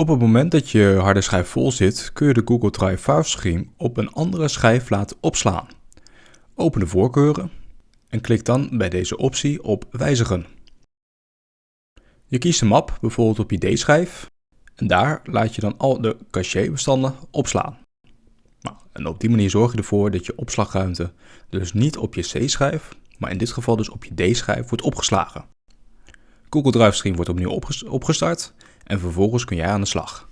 Op het moment dat je harde schijf vol zit, kun je de Google Drive File Stream op een andere schijf laten opslaan. Open de voorkeuren en klik dan bij deze optie op Wijzigen. Je kiest een map, bijvoorbeeld op je D-schijf, en daar laat je dan al de cachébestanden opslaan. Nou, en op die manier zorg je ervoor dat je opslagruimte dus niet op je C-schijf, maar in dit geval dus op je D-schijf wordt opgeslagen. Google Drive Stream wordt opnieuw opgestart en vervolgens kun jij aan de slag.